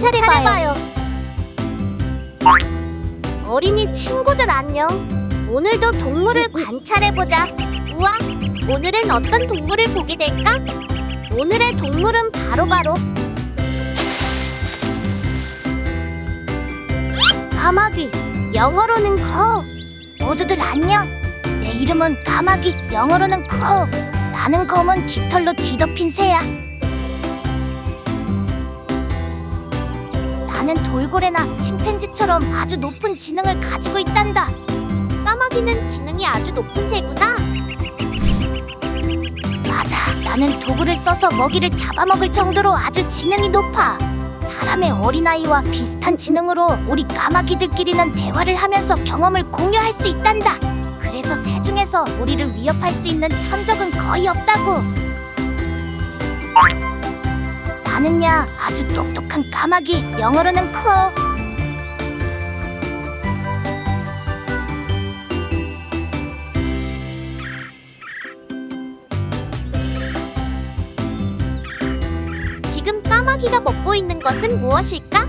관찰해봐요. 어린이 친구들 안녕. 오늘도 동물을 관찰해보자. 우와, 오늘은 어떤 동물을 보게 될까? 오늘의 동물은 바로 바로 까마귀, 영어로는 crow. 모두들 안녕. 내 이름은 까마귀, 영어로는 crow. 나는 검은 깃털로 뒤덮인 새야. 나는 돌고래나 침팬지처럼 아주 높은 지능을 가지고 있단다. 까마귀는 지능이 아주 높은 새구나. 맞아, 나는 도구를 써서 먹이를 잡아먹을 정도로 아주 지능이 높아. 사람의 어린아이와 비슷한 지능으로 우리 까마귀들끼리는 대화를 하면서 경험을 공유할 수 있단다. 그래서 새 중에서 우리를 위협할 수 있는 천적은 거의 없다고. 나는야 아주 똑똑한 까마귀, 영어로는 크로. 지금 까마귀가 먹고 있는 것은 무엇일까?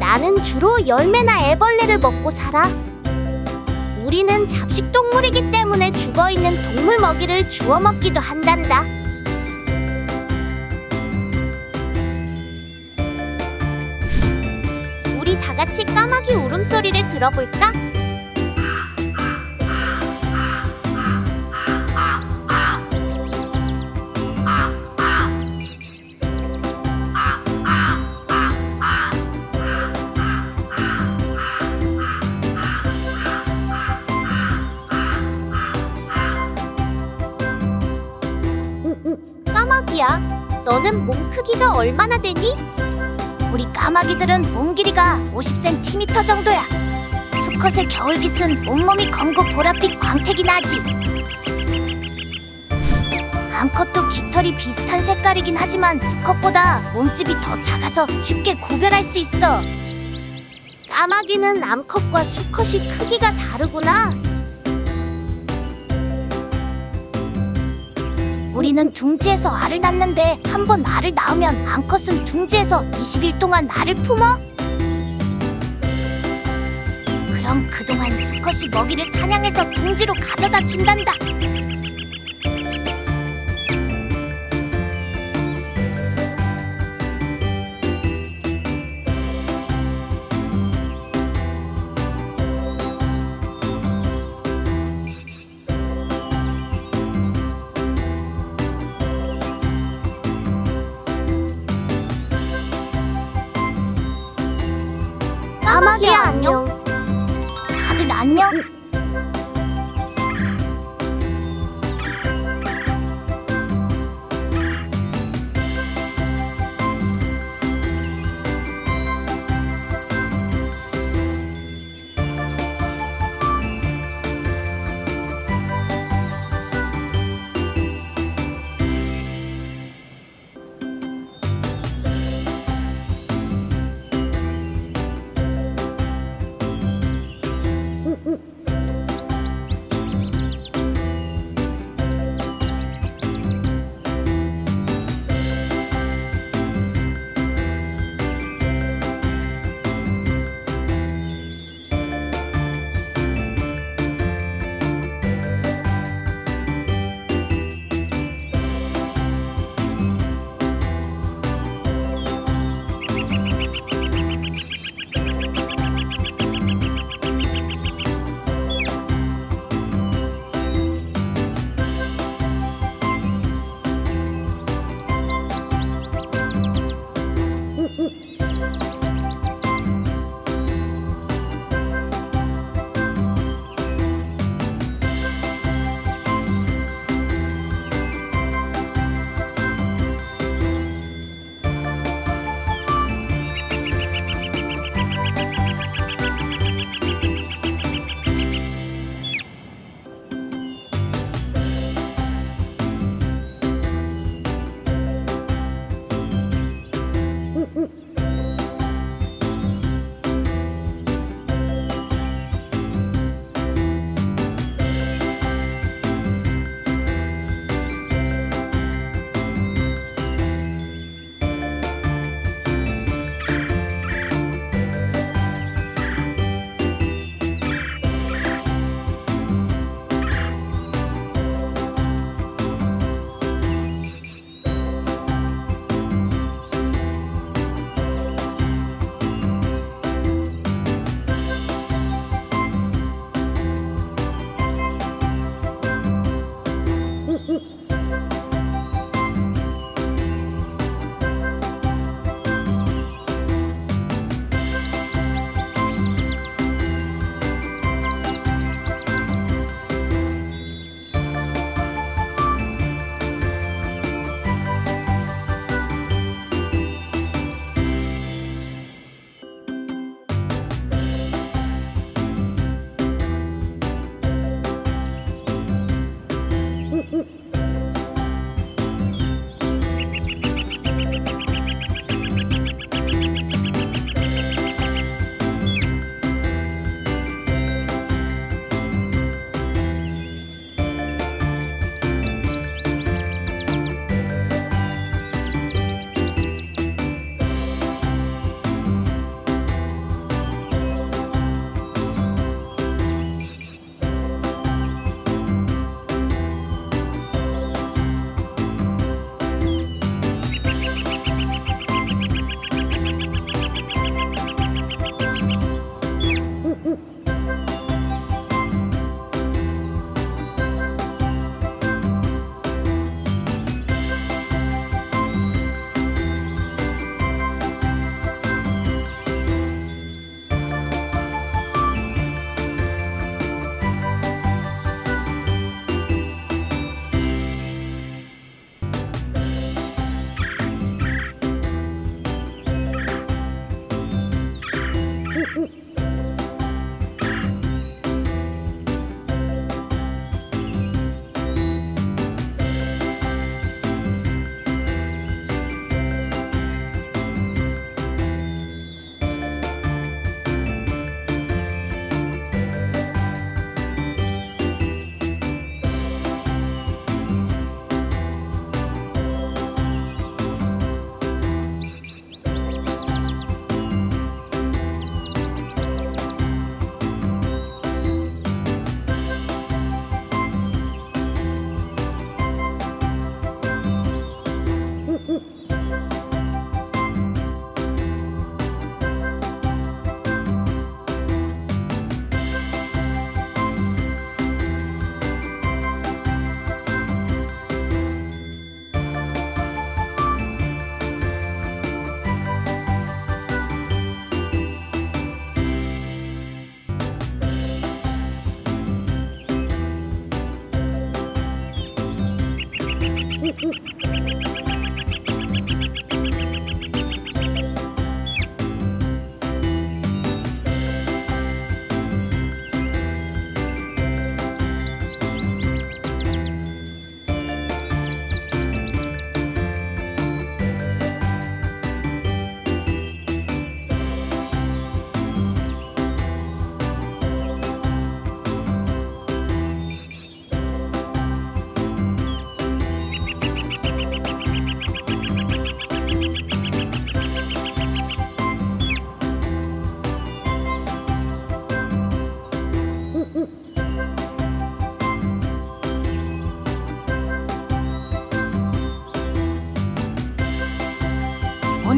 나는 주로 열매나 애벌레를 먹고 살아. 우리는 잡식 동물이기 때문에 죽어 있는 동물 먹이를 주워 먹기도 한단다. 다 같이 까마귀 울음소리를 들어볼까? 까마귀야, 너는 몸 크기가 얼마나 되니? 우리 까마귀들은 몸 길이가 50cm 정도야. 수컷의 겨울깃은 온몸이 검고 보랏빛 광택이 나지. 암컷도 깃털이 비슷한 색깔이긴 하지만 수컷보다 몸집이 더 작아서 쉽게 구별할 수 있어. 까마귀는 암컷과 수컷이 크기가 다르구나. 우리는 둥지에서 알을 낳는데 한 번 알을 낳으면 암컷은 둥지에서 20일 동안 알을 품어? 그럼 그동안 수컷이 먹이를 사냥해서 둥지로 가져다 준단다. 까마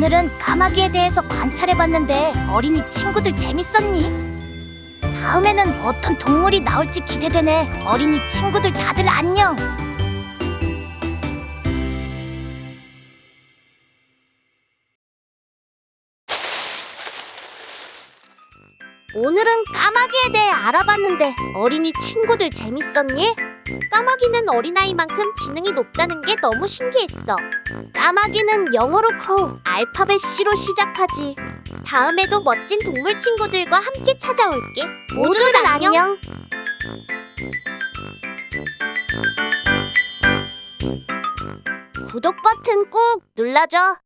오늘은 까마귀에 대해서 관찰해봤는데 어린이 친구들 재밌었니? 다음에는 어떤 동물이 나올지 기대되네. 어린이 친구들 다들 안녕. 오늘은 까마귀에 대해 알아봤는데 어린이 친구들 재밌었니? 까마귀는 어린아이만큼 지능이 높다는 게 너무 신기했어. 까마귀는 영어로 crow, 알파벳 C로 시작하지. 다음에도 멋진 동물 친구들과 함께 찾아올게. 모두들 안녕. 구독 버튼 꾹 눌러줘.